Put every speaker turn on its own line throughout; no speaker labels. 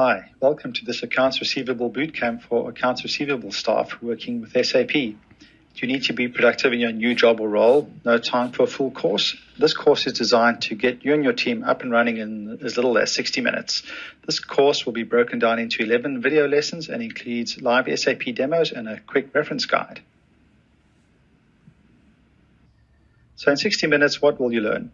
Hi, welcome to this Accounts Receivable Bootcamp for accounts receivable staff working with SAP. Do you need to be productive in your new job or role? No time for a full course? This course is designed to get you and your team up and running in as little as 60 minutes. This course will be broken down into 11 video lessons and includes live SAP demos and a quick reference guide. So in 60 minutes, what will you learn?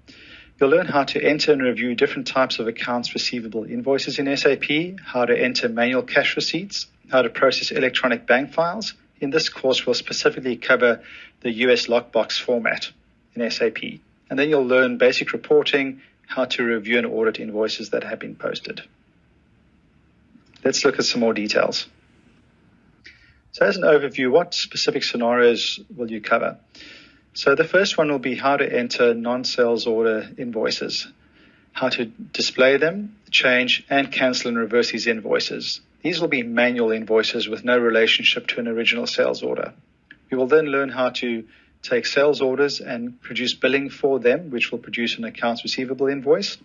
You'll learn how to enter and review different types of accounts receivable invoices in SAP, how to enter manual cash receipts, how to process electronic bank files. In this course, we'll specifically cover the US lockbox format in SAP. And then you'll learn basic reporting, how to review and audit invoices that have been posted. Let's look at some more details. So as an overview, what specific scenarios will you cover? So the first one will be how to enter non-sales order invoices, how to display them, change and cancel and reverse these invoices. These will be manual invoices with no relationship to an original sales order. We will then learn how to take sales orders and produce billing for them, which will produce an accounts receivable invoice,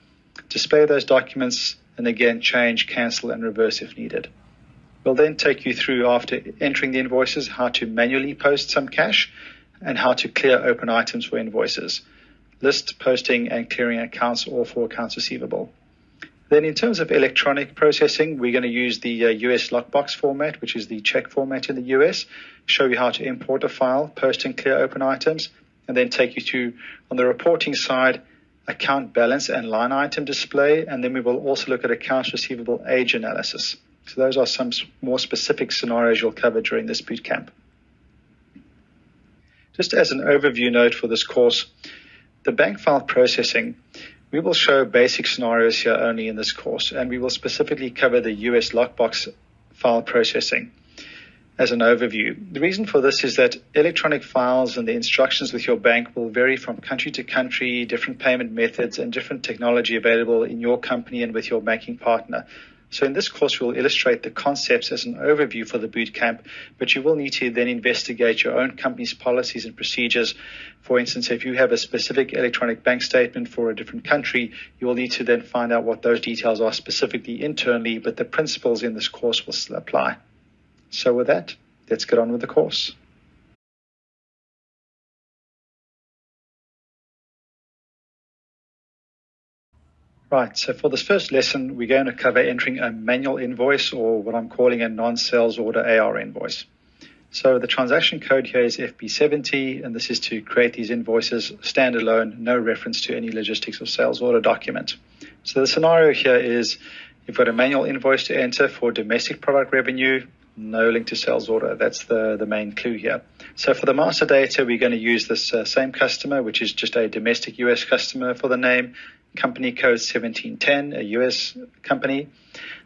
display those documents, and again change, cancel, and reverse if needed. We'll then take you through after entering the invoices how to manually post some cash and how to clear open items for invoices, list, posting, and clearing accounts or for accounts receivable. Then in terms of electronic processing, we're going to use the uh, US lockbox format, which is the check format in the US, show you how to import a file, post and clear open items, and then take you to, on the reporting side, account balance and line item display, and then we will also look at accounts receivable age analysis. So those are some more specific scenarios you'll cover during this boot camp. Just as an overview note for this course, the bank file processing, we will show basic scenarios here only in this course, and we will specifically cover the US lockbox file processing as an overview. The reason for this is that electronic files and the instructions with your bank will vary from country to country, different payment methods, and different technology available in your company and with your banking partner. So in this course, we'll illustrate the concepts as an overview for the boot camp, but you will need to then investigate your own company's policies and procedures. For instance, if you have a specific electronic bank statement for a different country, you will need to then find out what those details are specifically internally, but the principles in this course will still apply. So with that, let's get on with the course. Right, so for this first lesson, we're going to cover entering a manual invoice or what I'm calling a non-sales order AR invoice. So the transaction code here is FB70, and this is to create these invoices standalone, no reference to any logistics or sales order document. So the scenario here is you've got a manual invoice to enter for domestic product revenue, no link to sales order. That's the, the main clue here. So for the master data, we're going to use this uh, same customer, which is just a domestic US customer for the name, company code 1710, a US company.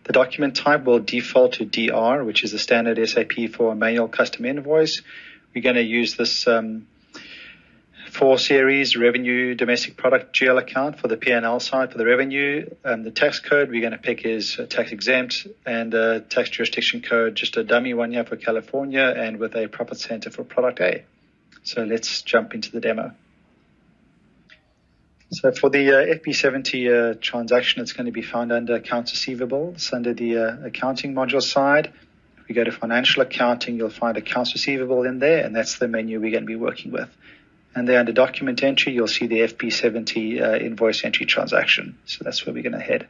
The document type will default to DR, which is the standard SAP for a manual custom invoice. We're going to use this um, four series revenue domestic product GL account for the P&L side for the revenue. Um, the tax code we're going to pick is tax exempt and uh, tax jurisdiction code, just a dummy one here for California and with a profit center for product A. So let's jump into the demo. So for the uh, FB70 uh, transaction, it's going to be found under accounts receivable. It's under the uh, accounting module side. If we go to financial accounting, you'll find accounts receivable in there, and that's the menu we're going to be working with. And then under document entry, you'll see the FB70 uh, invoice entry transaction. So that's where we're going to head.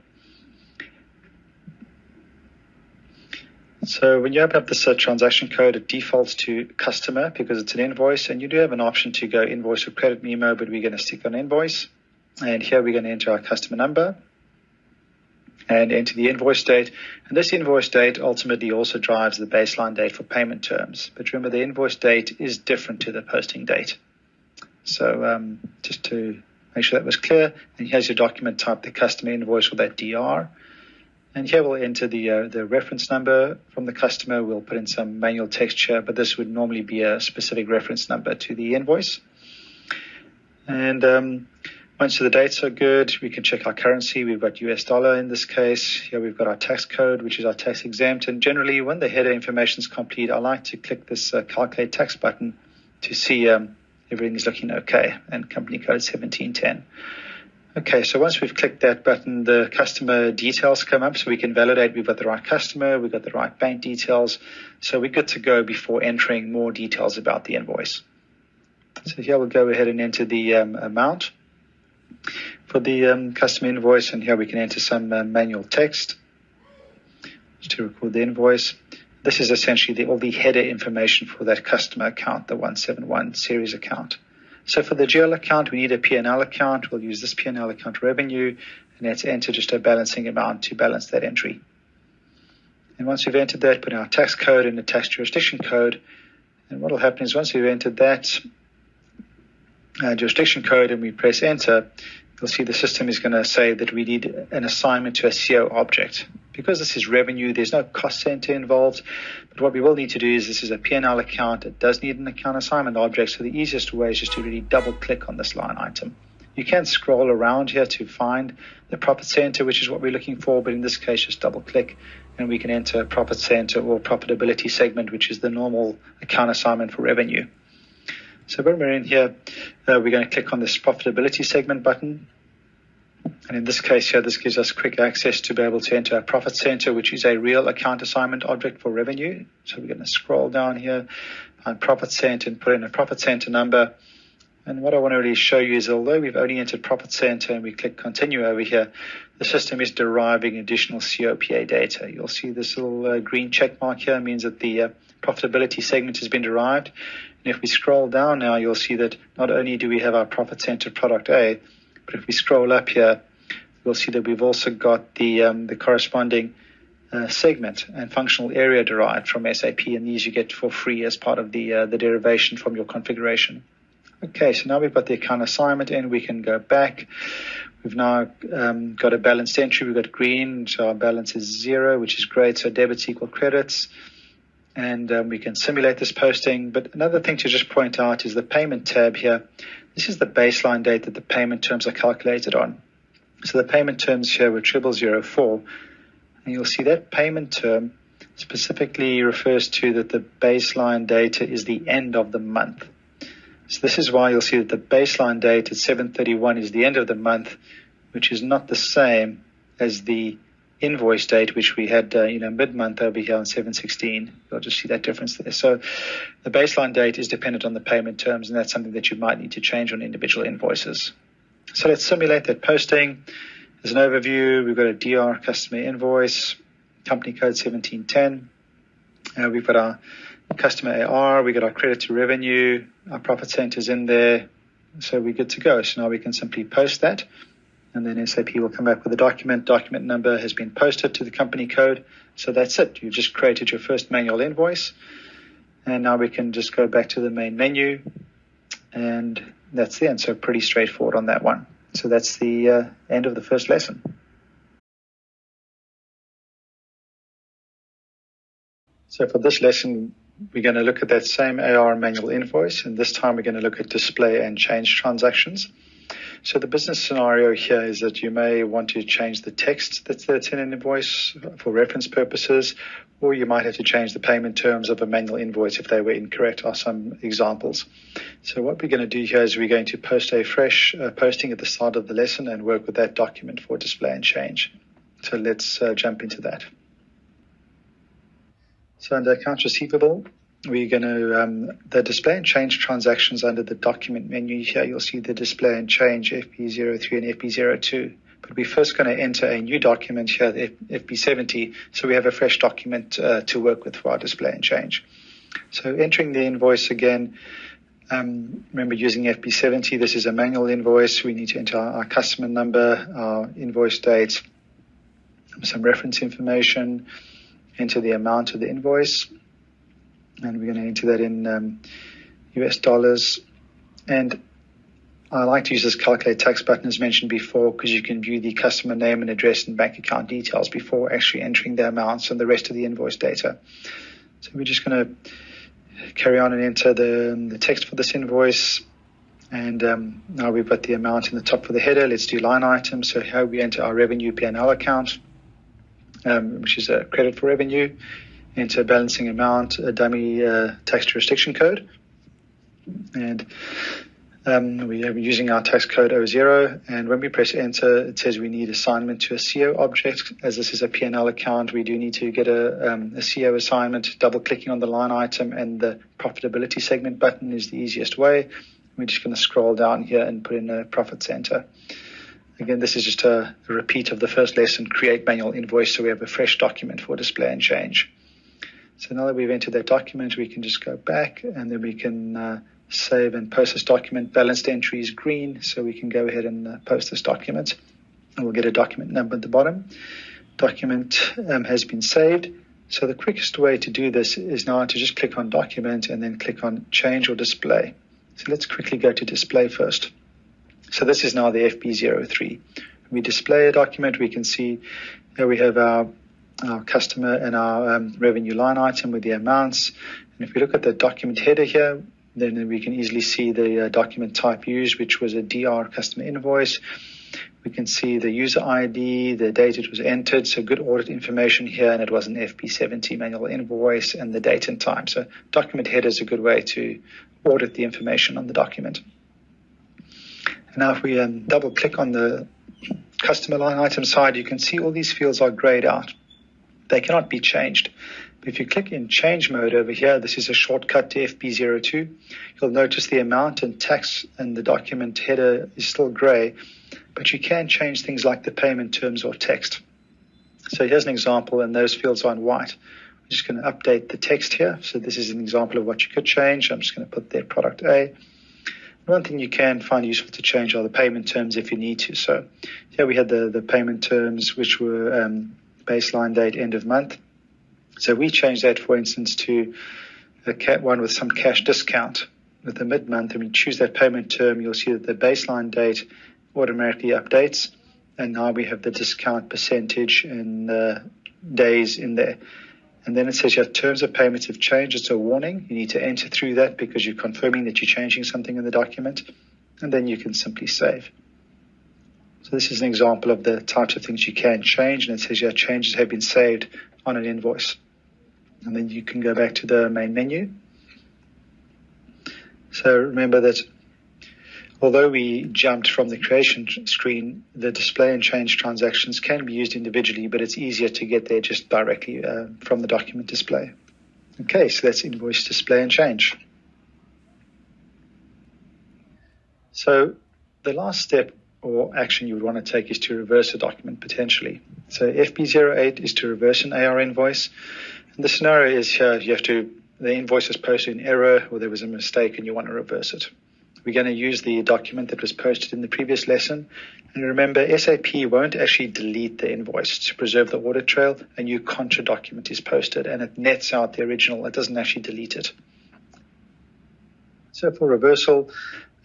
So when you open up this uh, transaction code, it defaults to customer because it's an invoice, and you do have an option to go invoice or credit memo, but we're going to stick on invoice. And here we're going to enter our customer number and enter the invoice date. And this invoice date ultimately also drives the baseline date for payment terms. But remember, the invoice date is different to the posting date. So um, just to make sure that was clear, and here's your document type, the customer invoice or that DR. And here we'll enter the uh, the reference number from the customer. We'll put in some manual text here, but this would normally be a specific reference number to the invoice. And um, once the dates are good, we can check our currency. We've got US dollar in this case. Here we've got our tax code, which is our tax exempt. And generally, when the header information is complete, I like to click this uh, calculate tax button to see um, everything is looking okay. And company code 1710. Okay, so once we've clicked that button, the customer details come up so we can validate we've got the right customer, we've got the right bank details. So we're good to go before entering more details about the invoice. So here we'll go ahead and enter the um, amount for the um, customer invoice, and here we can enter some uh, manual text to record the invoice. This is essentially the, all the header information for that customer account, the 171 series account. So for the GL account, we need a P&L account. We'll use this P&L account revenue, and let's enter just a balancing amount to balance that entry. And once we've entered that, put our tax code and the tax jurisdiction code. And what will happen is once we've entered that uh, jurisdiction code and we press enter, you'll see the system is going to say that we need an assignment to a CO object. Because this is revenue, there's no cost center involved. But what we will need to do is this is a P&L account. It does need an account assignment object. So the easiest way is just to really double click on this line item. You can scroll around here to find the profit center, which is what we're looking for. But in this case, just double click and we can enter profit center or profitability segment, which is the normal account assignment for revenue. So when we're in here, uh, we're going to click on this profitability segment button. And in this case here, this gives us quick access to be able to enter a profit center, which is a real account assignment object for revenue. So we're going to scroll down here, find profit center and put in a profit center number. And what I want to really show you is although we've only entered profit center and we click continue over here, the system is deriving additional COPA data. You'll see this little uh, green check mark here means that the uh, profitability segment has been derived. And if we scroll down now, you'll see that not only do we have our profit center product A, but if we scroll up here, you'll see that we've also got the, um, the corresponding uh, segment and functional area derived from SAP, and these you get for free as part of the, uh, the derivation from your configuration. Okay, so now we've got the account assignment in, we can go back. We've now um, got a balanced entry. We've got green, so our balance is zero, which is great. So debits equal credits and um, we can simulate this posting. But another thing to just point out is the payment tab here. This is the baseline date that the payment terms are calculated on. So the payment terms here were triple zero four, and you'll see that payment term specifically refers to that the baseline data is the end of the month. So this is why you'll see that the baseline date at 731 is the end of the month, which is not the same as the invoice date, which we had, uh, you know, mid-month over here on 716. You'll just see that difference there. So the baseline date is dependent on the payment terms, and that's something that you might need to change on individual invoices. So let's simulate that posting. As an overview, we've got a DR customer invoice, company code 1710. Uh, we've got our customer AR, we've got our credit to revenue, our profit centers in there. So we're good to go. So now we can simply post that and then SAP will come back with a document. Document number has been posted to the company code. So that's it. You've just created your first manual invoice. And now we can just go back to the main menu. And that's the end. So pretty straightforward on that one. So that's the uh, end of the first lesson. So for this lesson, we're going to look at that same AR manual invoice. And this time we're going to look at display and change transactions. So the business scenario here is that you may want to change the text that's, that's in an invoice for reference purposes, or you might have to change the payment terms of a manual invoice if they were incorrect are some examples. So what we're going to do here is we're going to post a fresh uh, posting at the start of the lesson and work with that document for display and change. So let's uh, jump into that. So under accounts receivable, we're going to um, the display and change transactions under the document menu here. You'll see the display and change FB03 and FB02. But we're first going to enter a new document here, the FB70, so we have a fresh document uh, to work with for our display and change. So entering the invoice again, um, remember using FB70, this is a manual invoice. We need to enter our, our customer number, our invoice date, some reference information, enter the amount of the invoice, and we're going to enter that in um, US dollars. And I like to use this calculate tax button as mentioned before because you can view the customer name and address and bank account details before actually entering the amounts and the rest of the invoice data. So we're just going to carry on and enter the, the text for this invoice. And um, now we've got the amount in the top for the header. Let's do line items. So here we enter our revenue P&L account, um, which is a credit for revenue into a balancing amount, a dummy uh, tax jurisdiction code. And Um, we are using our tax code 00, and when we press enter, it says we need assignment to a CO object. As this is a P&L account, we do need to get a, um, a CO assignment. Double clicking on the line item and the profitability segment button is the easiest way. We're just going to scroll down here and put in a profit center. Again, this is just a, a repeat of the first lesson, create manual invoice, so we have a fresh document for display and change. So now that we've entered that document, we can just go back and then we can uh, save and post this document. Balanced entry is green, so we can go ahead and uh, post this document. And we'll get a document number at the bottom. Document um, has been saved. So the quickest way to do this is now to just click on document and then click on change or display. So let's quickly go to display first. So this is now the FB03. When we display a document, we can see here we have our, our customer and our um, revenue line item with the amounts. And if we look at the document header here, then we can easily see the uh, document type used, which was a DR customer invoice. We can see the user ID, the date it was entered, so good audit information here, and it was an FB70 manual invoice, and the date and time. So document header is a good way to audit the information on the document. And now if we um, double click on the customer line item side, you can see all these fields are grayed out. They cannot be changed. If you click in change mode over here, this is a shortcut to FB02. You'll notice the amount and tax and the document header is still gray, but you can change things like the payment terms or text. So here's an example, and those fields are in white. I'm just going to update the text here. So this is an example of what you could change. I'm just going to put there product A. One thing you can find useful to change are the payment terms if you need to. So here we had the, the payment terms, which were um, baseline date, end of month. So we changed that, for instance, to a one with some cash discount with the mid-month, and we choose that payment term, you'll see that the baseline date automatically updates, and now we have the discount percentage and uh, days in there. And then it says your terms of payments have changed. It's a warning. You need to enter through that because you're confirming that you're changing something in the document. And then you can simply save. So this is an example of the types of things you can change. And it says your changes have been saved on an invoice. And then you can go back to the main menu. So remember that although we jumped from the creation screen, the display and change transactions can be used individually, but it's easier to get there just directly uh, from the document display. Okay, so that's invoice display and change. So the last step or action you would want to take is to reverse a document potentially. So FB08 is to reverse an AR invoice. And the scenario is here you have to, the invoice is posted in error or there was a mistake and you want to reverse it. We're going to use the document that was posted in the previous lesson. And remember, SAP won't actually delete the invoice to preserve the audit trail. A new contra document is posted and it nets out the original. It doesn't actually delete it. So for reversal,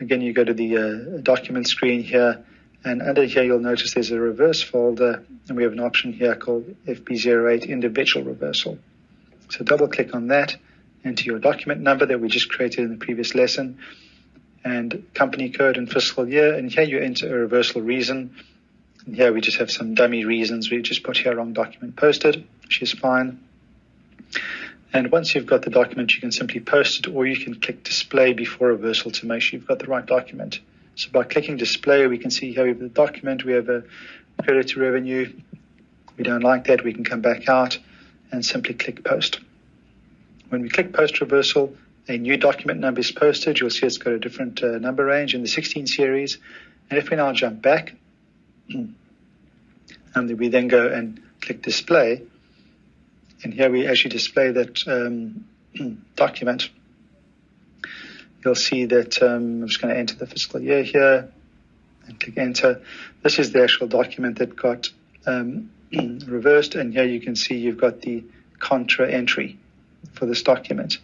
Again, you go to the uh, document screen here, and under here you'll notice there's a reverse folder, and we have an option here called FB08 individual reversal. So double click on that, enter your document number that we just created in the previous lesson, and company code and fiscal year, and here you enter a reversal reason. And here we just have some dummy reasons. We just put here wrong document posted, which is fine. And once you've got the document, you can simply post it or you can click display before reversal to make sure you've got the right document. So by clicking display, we can see here we have the document, we have a credit to revenue. We don't like that, we can come back out and simply click post. When we click post reversal, a new document number is posted. You'll see it's got a different uh, number range in the 16 series. And if we now jump back, and we then go and click display, and here we actually display that um, document. You'll see that um, I'm just going to enter the fiscal year here and click enter. This is the actual document that got um, reversed, and here you can see you've got the contra entry for this document.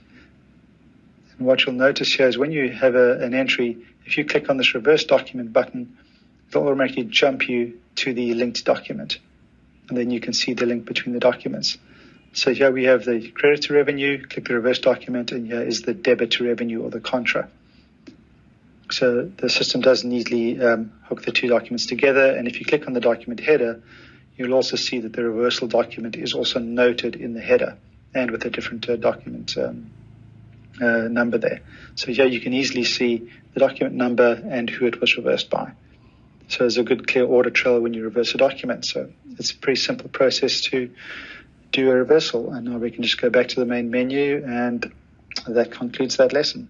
And what you'll notice here is when you have a, an entry, if you click on this reverse document button, it'll automatically jump you to the linked document. And then you can see the link between the documents. So here we have the credit to revenue, click the reverse document, and here is the debit to revenue or the contra. So the system does neatly um, hook the two documents together. And if you click on the document header, you'll also see that the reversal document is also noted in the header and with a different uh, document um, uh, number there. So here you can easily see the document number and who it was reversed by. So there's a good clear audit trail when you reverse a document. So it's a pretty simple process to do a reversal. And now we can just go back to the main menu and that concludes that lesson.